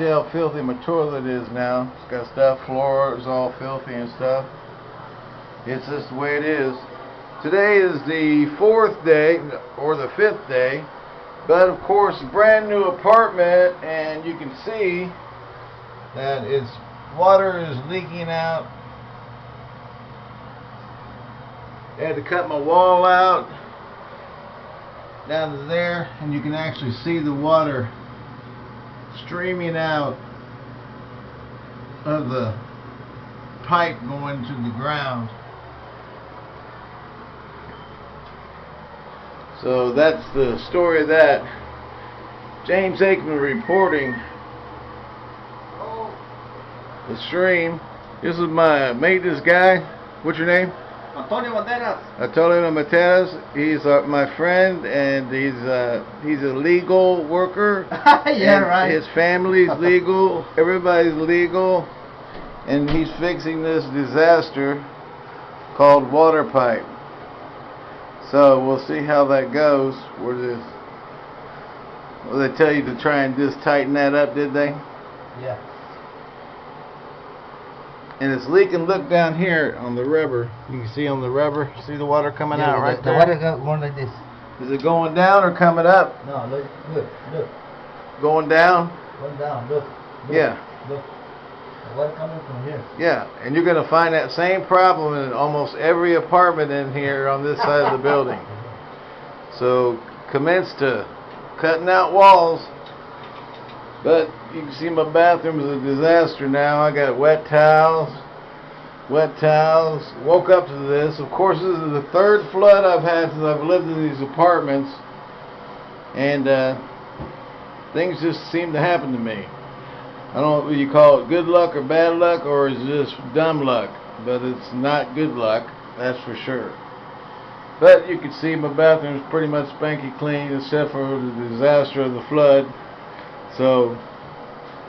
see how filthy my toilet is now. It's got stuff, floor is all filthy and stuff. It's just the way it is. Today is the fourth day, or the fifth day, but of course, brand new apartment, and you can see that its water is leaking out. I had to cut my wall out down to there, and you can actually see the water streaming out of the pipe going to the ground. So that's the story of that. James Aikman reporting the stream. This is my maintenance guy. What's your name? Antonio Banderas. Antonio Mateas. He's uh, my friend, and he's uh, he's a legal worker. yeah, right. His family's legal. Everybody's legal, and he's fixing this disaster called water pipe. So we'll see how that goes. Where this? Well, they tell you to try and just tighten that up, did they? Yeah. And it's leaking. Look down here on the rubber. You can see on the rubber. See the water coming yeah, out the, right the there. water going like this. Is it going down or coming up? No, look, look, look. Going down? Going down, look. look Yeah. Look. The water coming from here. Yeah, and you're going to find that same problem in almost every apartment in here on this side of the building. So commence to cutting out walls. But you can see my bathroom is a disaster now. I got wet towels, wet towels. Woke up to this. Of course, this is the third flood I've had since I've lived in these apartments, and uh, things just seem to happen to me. I don't know what you call it, good luck or bad luck, or is just dumb luck. But it's not good luck, that's for sure. But you can see my bathroom's pretty much spanky clean, except for the disaster of the flood. So,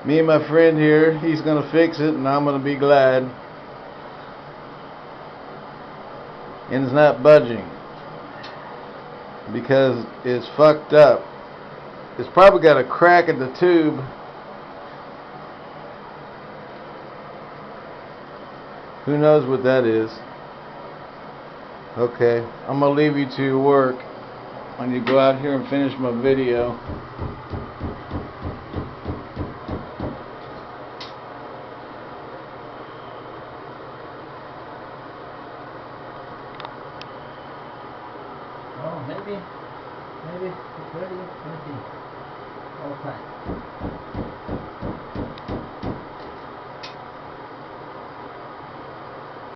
me and my friend here, he's gonna fix it, and I'm gonna be glad. And it's not budging because it's fucked up. It's probably got a crack in the tube. Who knows what that is? Okay, I'm gonna leave you to your work when you go out here and finish my video. Oh, maybe. Maybe. It's ready. Let's see. Okay.